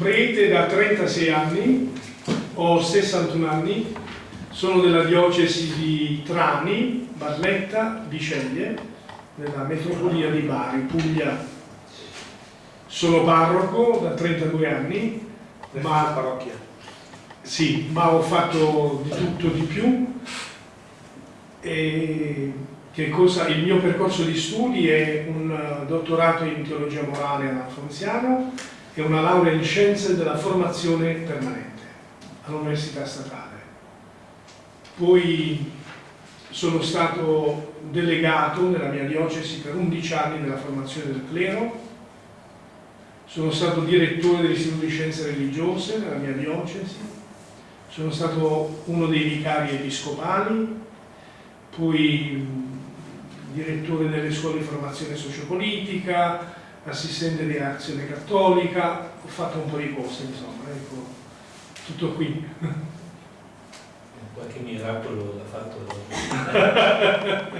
prete da 36 anni, ho 61 anni, sono della diocesi di Trani, Barletta, Biceglie, nella metropolia di Bari, Puglia. Sono parroco da 32 anni, ma, parrocchia. sì, ma ho fatto di tutto di più. E che cosa, il mio percorso di studi è un dottorato in teologia morale alla Fonziana e una laurea in scienze della formazione permanente all'Università Statale. Poi sono stato delegato nella mia diocesi per 11 anni nella formazione del clero, sono stato direttore dell'Istituto di Scienze Religiose nella mia diocesi, sono stato uno dei vicari episcopali, poi direttore delle scuole di formazione sociopolitica, assistente di azione cattolica, ho fatto un po' di cose, insomma, ecco, tutto qui. Qualche miracolo l'ha fatto.